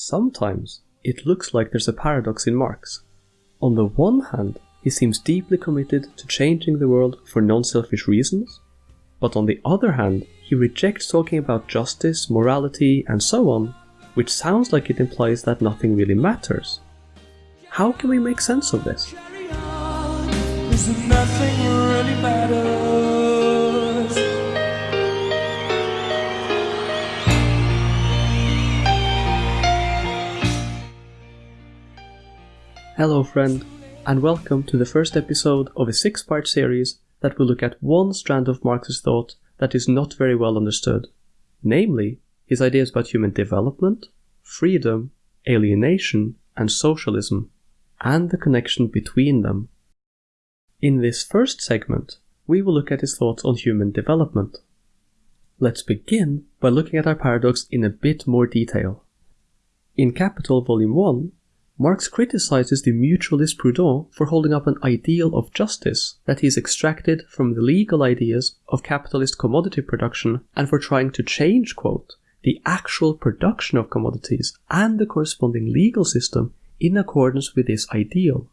Sometimes it looks like there's a paradox in Marx. On the one hand, he seems deeply committed to changing the world for non selfish reasons, but on the other hand, he rejects talking about justice, morality, and so on, which sounds like it implies that nothing really matters. How can we make sense of this? Hello, friend, and welcome to the first episode of a six part series that will look at one strand of Marx's thought that is not very well understood, namely, his ideas about human development, freedom, alienation, and socialism, and the connection between them. In this first segment, we will look at his thoughts on human development. Let's begin by looking at our paradox in a bit more detail. In Capital Volume 1, Marx criticizes the mutualist Proudhon for holding up an ideal of justice that he's extracted from the legal ideas of capitalist commodity production and for trying to change, quote, the actual production of commodities and the corresponding legal system in accordance with this ideal.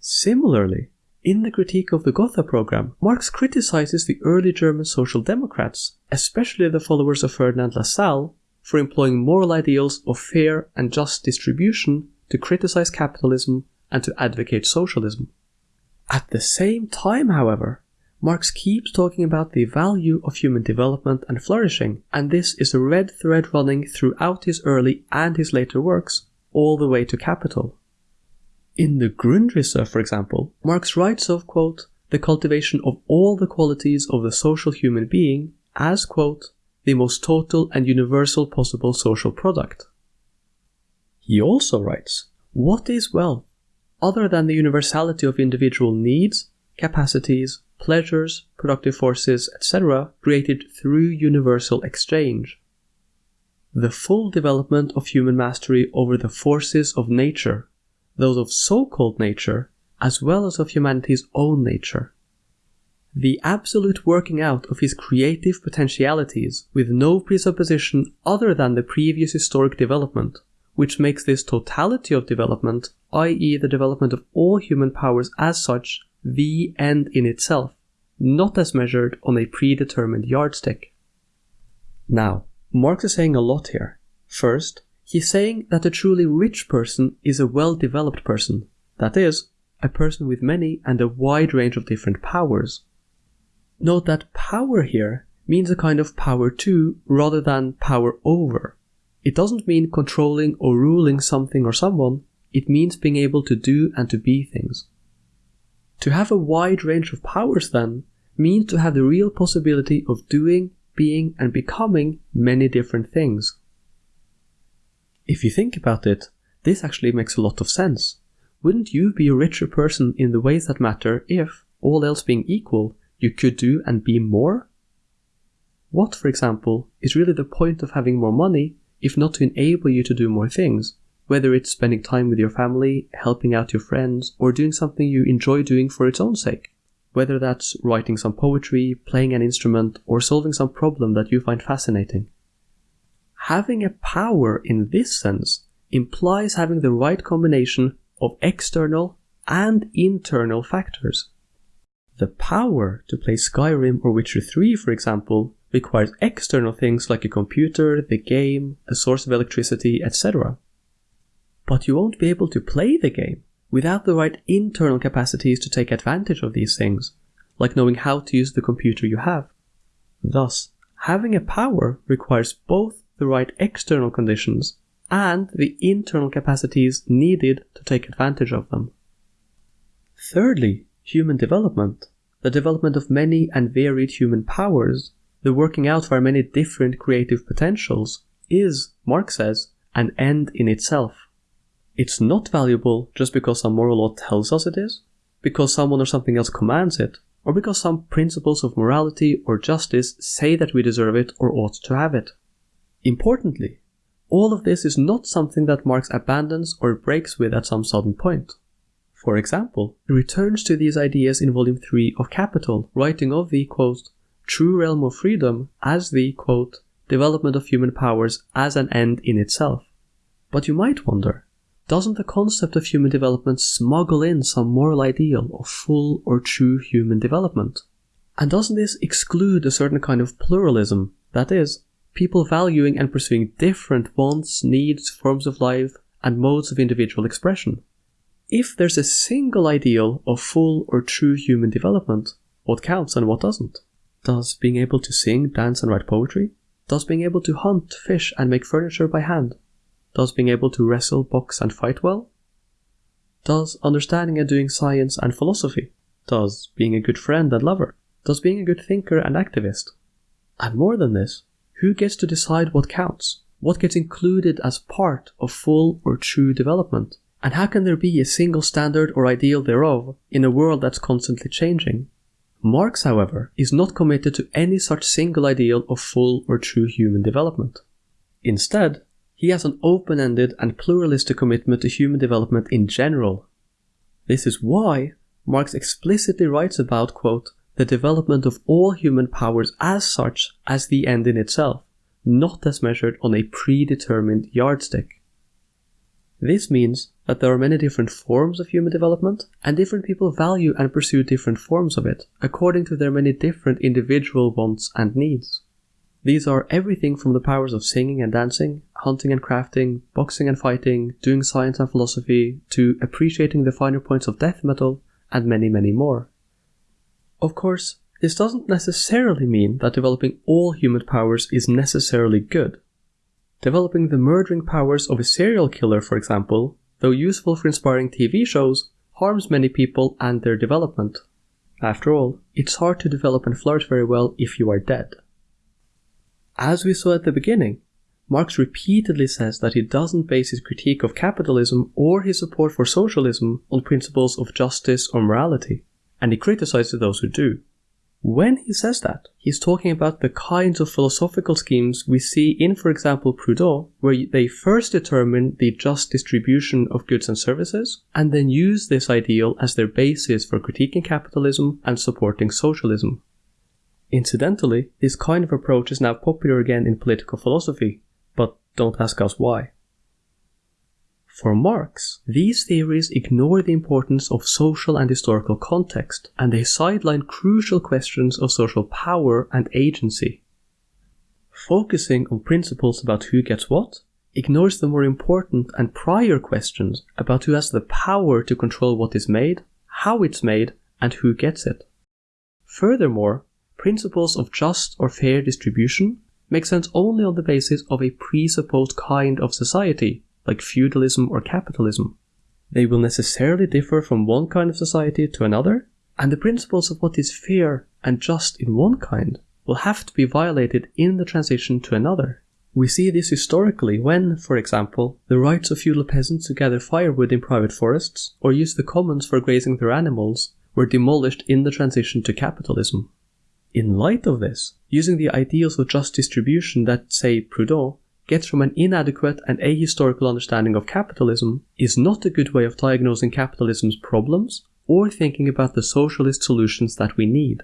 Similarly, in the critique of the Gotha program, Marx criticizes the early German social democrats, especially the followers of Ferdinand Lassalle, for employing moral ideals of fair and just distribution to criticize capitalism and to advocate socialism. At the same time, however, Marx keeps talking about the value of human development and flourishing, and this is a red thread running throughout his early and his later works, all the way to Capital. In the Grundrisse, for example, Marx writes of, quote, the cultivation of all the qualities of the social human being as, quote, the most total and universal possible social product. He also writes, What is wealth other than the universality of individual needs, capacities, pleasures, productive forces, etc., created through universal exchange? The full development of human mastery over the forces of nature, those of so called nature, as well as of humanity's own nature. The absolute working out of his creative potentialities with no presupposition other than the previous historic development which makes this totality of development, i.e., the development of all human powers as such, the end in itself, not as measured on a predetermined yardstick. Now, Marx is saying a lot here. First, he's saying that a truly rich person is a well developed person, that is, a person with many and a wide range of different powers. Note that power here means a kind of power to rather than power over. It doesn't mean controlling or ruling something or someone, it means being able to do and to be things. To have a wide range of powers, then, means to have the real possibility of doing, being, and becoming many different things. If you think about it, this actually makes a lot of sense. Wouldn't you be a richer person in the ways that matter if, all else being equal, you could do and be more? What, for example, is really the point of having more money if not to enable you to do more things, whether it's spending time with your family, helping out your friends, or doing something you enjoy doing for its own sake. Whether that's writing some poetry, playing an instrument, or solving some problem that you find fascinating. Having a power in this sense implies having the right combination of external and internal factors. The power to play Skyrim or Witcher 3, for example, requires external things like a computer, the game, a source of electricity, etc. But you won't be able to play the game without the right internal capacities to take advantage of these things, like knowing how to use the computer you have. Thus, having a power requires both the right external conditions and the internal capacities needed to take advantage of them. Thirdly, human development, the development of many and varied human powers, the working out of our many different creative potentials is, Marx says, an end in itself. It's not valuable just because some moral law tells us it is, because someone or something else commands it, or because some principles of morality or justice say that we deserve it or ought to have it. Importantly, all of this is not something that Marx abandons or breaks with at some sudden point. For example, he returns to these ideas in Volume 3 of Capital, writing of the, quote, true realm of freedom as the, quote, development of human powers as an end in itself. But you might wonder, doesn't the concept of human development smuggle in some moral ideal of full or true human development? And doesn't this exclude a certain kind of pluralism, that is, people valuing and pursuing different wants, needs, forms of life, and modes of individual expression? If there's a single ideal of full or true human development, what counts and what doesn't? Does being able to sing, dance, and write poetry? Does being able to hunt, fish, and make furniture by hand? Does being able to wrestle, box, and fight well? Does understanding and doing science and philosophy? Does being a good friend and lover? Does being a good thinker and activist? And more than this, who gets to decide what counts? What gets included as part of full or true development? And how can there be a single standard or ideal thereof in a world that's constantly changing? Marx, however, is not committed to any such single ideal of full or true human development. Instead, he has an open ended and pluralistic commitment to human development in general. This is why Marx explicitly writes about, quote, the development of all human powers as such as the end in itself, not as measured on a predetermined yardstick. This means that there are many different forms of human development, and different people value and pursue different forms of it, according to their many different individual wants and needs. These are everything from the powers of singing and dancing, hunting and crafting, boxing and fighting, doing science and philosophy, to appreciating the finer points of death metal, and many, many more. Of course, this doesn't necessarily mean that developing all human powers is necessarily good. Developing the murdering powers of a serial killer, for example, though useful for inspiring TV shows, harms many people and their development. After all, it's hard to develop and flourish very well if you are dead. As we saw at the beginning, Marx repeatedly says that he doesn't base his critique of capitalism or his support for socialism on principles of justice or morality, and he criticizes those who do. When he says that, he's talking about the kinds of philosophical schemes we see in, for example, Proudhon, where they first determine the just distribution of goods and services, and then use this ideal as their basis for critiquing capitalism and supporting socialism. Incidentally, this kind of approach is now popular again in political philosophy, but don't ask us why. For Marx, these theories ignore the importance of social and historical context, and they sideline crucial questions of social power and agency. Focusing on principles about who gets what ignores the more important and prior questions about who has the power to control what is made, how it's made, and who gets it. Furthermore, principles of just or fair distribution make sense only on the basis of a presupposed kind of society, like feudalism or capitalism. They will necessarily differ from one kind of society to another, and the principles of what is fair and just in one kind will have to be violated in the transition to another. We see this historically when, for example, the rights of feudal peasants to gather firewood in private forests or use the commons for grazing their animals were demolished in the transition to capitalism. In light of this, using the ideals of just distribution that, say, Proudhon gets from an inadequate and ahistorical understanding of capitalism is not a good way of diagnosing capitalism's problems or thinking about the socialist solutions that we need.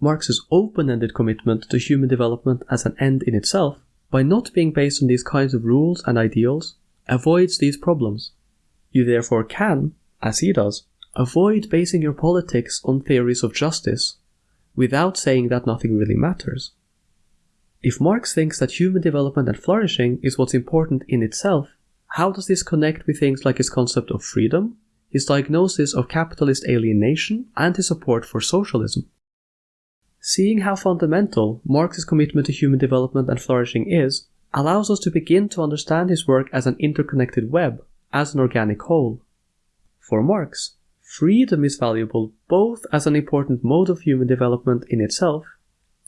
Marx's open-ended commitment to human development as an end in itself, by not being based on these kinds of rules and ideals, avoids these problems. You therefore can, as he does, avoid basing your politics on theories of justice without saying that nothing really matters. If Marx thinks that human development and flourishing is what's important in itself, how does this connect with things like his concept of freedom, his diagnosis of capitalist alienation, and his support for socialism? Seeing how fundamental Marx's commitment to human development and flourishing is, allows us to begin to understand his work as an interconnected web, as an organic whole. For Marx, freedom is valuable both as an important mode of human development in itself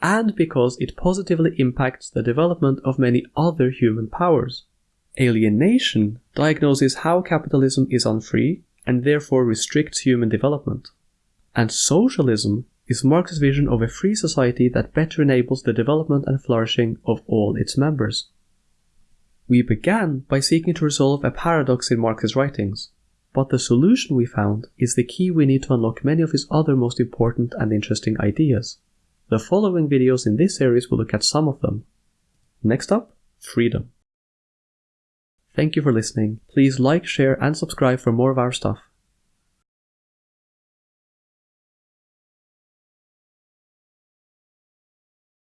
and because it positively impacts the development of many other human powers. Alienation diagnoses how capitalism is unfree and therefore restricts human development. And socialism is Marx's vision of a free society that better enables the development and flourishing of all its members. We began by seeking to resolve a paradox in Marx's writings, but the solution we found is the key we need to unlock many of his other most important and interesting ideas. The following videos in this series will look at some of them. Next up, freedom. Thank you for listening. Please like, share, and subscribe for more of our stuff.